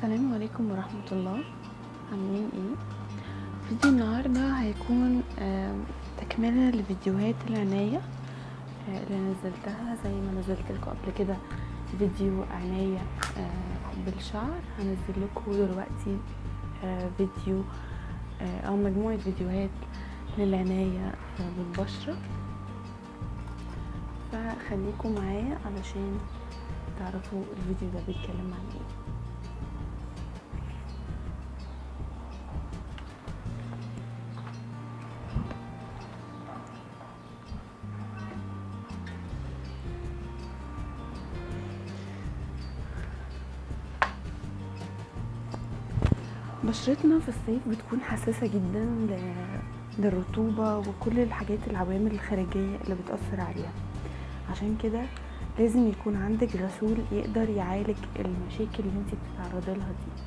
السلام عليكم ورحمة الله. عاملين إيه؟ فيديو النهاردة هيكون تكملة لفيديوهات العناية. آه، اللي نزلتها زي ما نزلت لكم قبل كده فيديو عناية آه، بالشعر. هنزل لكم دلوقتي آه، فيديو أو مجموعة فيديوهات للعناية بالبشرة. فخليكم معايا علشان تعرفوا الفيديو ده بيتكلم عن إيه. بشرتنا في الصيف بتكون حساسة جدا للرطوبة وكل الحاجات العوامل الخارجية اللي بتأثر عليها. عشان كده لازم يكون عندك غسول يقدر يعالج المشاكل اللي انت بتتعرضي لها دي.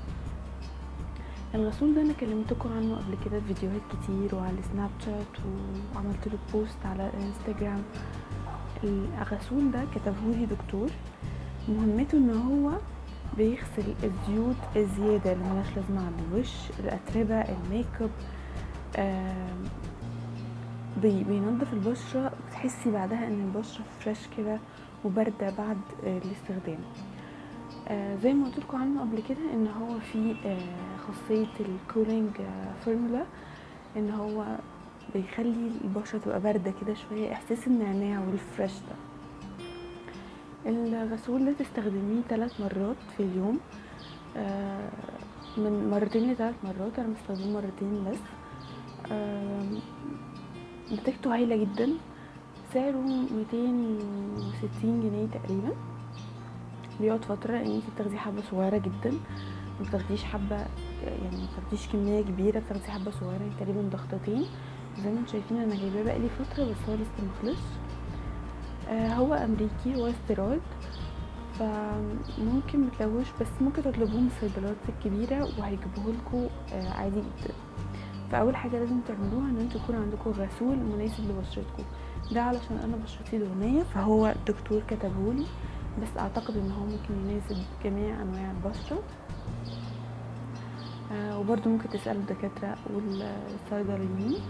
الغسول ده أنا كلمتكم عنه قبل كده في فيديوهات كتير وعلى السناب شات وعملت له بوست على الانستجرام الغسول ده كتبهولي دكتور. مهمته إن هو بيغسل الزيوت الزيادة اللي ملهاش لازمة على الوش الأتربة الميك اب بي- بينضف البشرة بتحسي بعدها إن البشرة fresh كده وباردة بعد آه، الاستخدام. آه، زي ما قلت لكم عنه قبل كده إن هو في آه، خاصية ال cooling formula إن هو بيخلي البشرة تبقى باردة كده شوية إحساس النعناع وال fresh ده. الغسول ده تستخدميه ثلاث مرات في اليوم. آه، من مرتين لثلاث مرات. أنا بستخدمه مرتين بس. آم، نتيجته هايلة جدا. سعره 260 جنيه تقريبا. بيقعد فترة لأن انت بتاخدي حبة صغيرة جدا. ما بتاخديش حبة يعني ما بتاخديش كمية كبيرة. بتاخدي حبة صغيرة يعني تقريبا ضغطتين. زي ما أنتم شايفين أنا جايباه بقالي فترة بس هو لسه مخلص آه هو أمريكي هو استيراد. فممكن متلوش بس ممكن تطلبوه من الصيدليات الكبيرة وهيجيبوه لكم آه عادي جدا. فأول حاجة لازم تعملوها إن أنتوا يكون عندكم غسول مناسب لبشرتكم. ده علشان أنا بشرتي دهنيه فهو الدكتور كتبهولي. بس أعتقد إن هو ممكن يناسب جميع أنواع البشرة. آه وبرضه ممكن تسألوا الدكاترة والصيدليين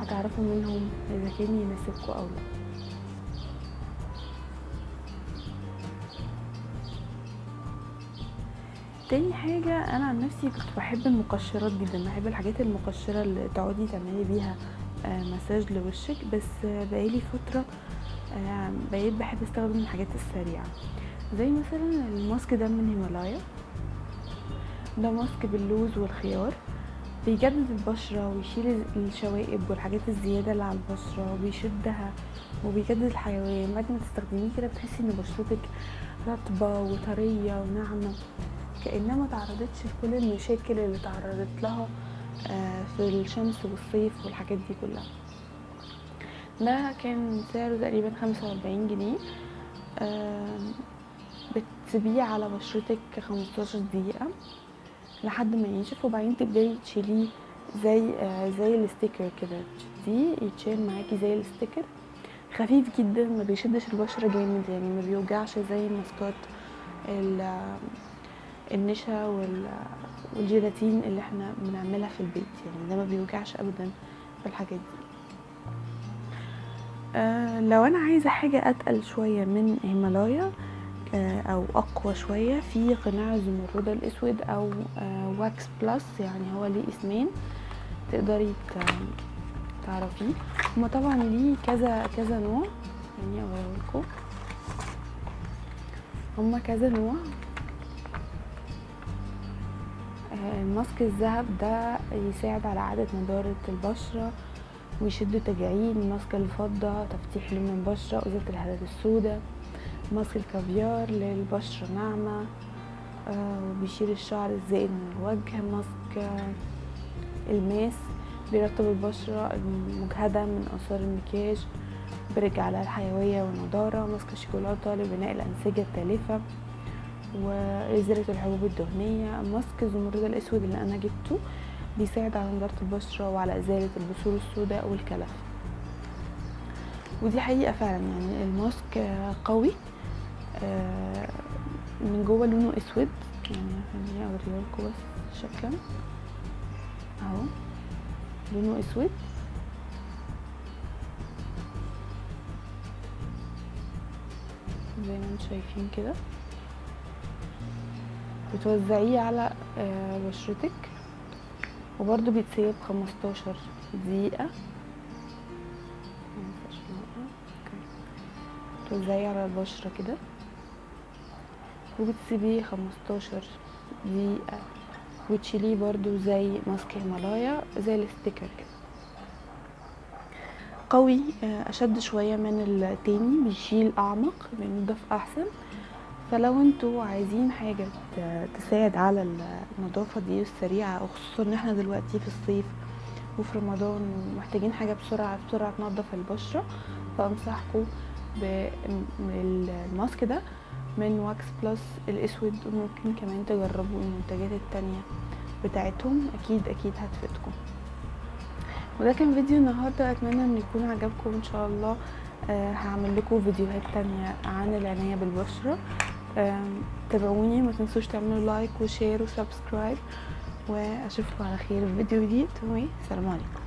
هتعرفوا منهم إذا كان يناسبكم أو لأ. تاني حاجة أنا عن نفسي كنت بحب المقشرات جدا بحب الحاجات المقشرة اللي تقعدي تعملي بيها آه، مساج لوشك. بس بقالي فترة آه، بقيت بحب أستخدم الحاجات السريعة. زي مثلا الماسك ده من هيمالايا ده ماسك باللوز والخيار. بيجدد البشرة ويشيل الشوائب والحاجات الزيادة اللي على البشرة وبيشدها وبيجدد الحيوية. بعد ما تستخدميه كده بتحسي إن بشرتك رطبة وطرية وناعمة. كأنها ما تعرضتش لكل المشاكل اللي تعرضت لها آه، في الشمس والصيف والحاجات دي كلها. ده كان سعره تقريبا خمسة وأربعين جنيه. آم، بتسيبيه على بشرتك خمستاشر دقيقة لحد ما ينشف وبعدين تبدأي تشيليه زي آه، زي ال sticker كده. تشديه يتشال معاكي زي ال sticker. خفيف جدا ما بيشدش البشرة جامد يعني ما بيوجعش زي الماسكات ال- النشا وال- والجيلاتين اللي إحنا بنعملها في البيت. يعني ده ما بيوجعش ابدا في الحاجات دي. آه لو أنا عايزة حاجة أتقل شوية من هيمالايا آه أو أقوى شوية في قناع الزمرد الأسود أو آه واكس بلس يعني هو ليه اسمين تقدري تعرفيه. هما طبعا ليه كذا كذا نوع. يعني اوريكم هما كذا نوع. الماسك الذهب ده يساعد على إعادة نضارة البشرة ويشد تجاعيد ماسك الفضة تفتيح لون البشرة وإزالة الهالات السوداء ماسك الكافيار للبشرة ناعمة آه، وبيشيل الشعر الزائد من الوجه ماسك آه، الماس بيرطب البشرة المجهدة من آثار المكياج بيرجع لها الحيوية والنضارة ماسك الشوكولاتة لبناء الأنسجة التالفة. وإزالة الحبوب الدهنية ماسك الزمرد الأسود اللي أنا جبته بيساعد على نضارة البشرة وعلى إزالة البثور السوداء والكلف. ودي حقيقة فعلا يعني الماسك قوي آه، من جوه لونه أسود يعني خليني اوريهولكوا بس شكلا. أهو لونه أسود. زي ما أنتم شايفين كده. بتوزعيه على آه، بشرتك وبرده بيتسيب 15 دقيقة. مينفعش نوقف. okay. توزعيه على البشرة كده. وبتسيبيه 15 دقيقة. وتشيليه برضو زي ماسك هيمالايا زي ال sticker كده. قوي آه، أشد شوية من التاني. بيشيل أعمق بينضف أحسن. فلو أنتوا عايزين حاجة تساعد على النظافة دي السريعة وخصوصا إن إحنا دلوقتي في الصيف وفي رمضان ومحتاجين حاجة بسرعة بسرعة تنضف البشرة فأنصحكم بالماسك ده من واكس بلس الأسود وممكن كمان تجربوا المنتجات التانية بتاعتهم أكيد أكيد هتفيدكم. وده كان فيديو النهارده أتمنى إن يكون عجبكم إن شاء الله آه هعمل لكم فيديوهات تانية عن العناية بالبشرة. تابعوني ما تنسوش تعملوا like و share و subscribe وأشوفكم على خير في فيديو جديد وسلام عليكم.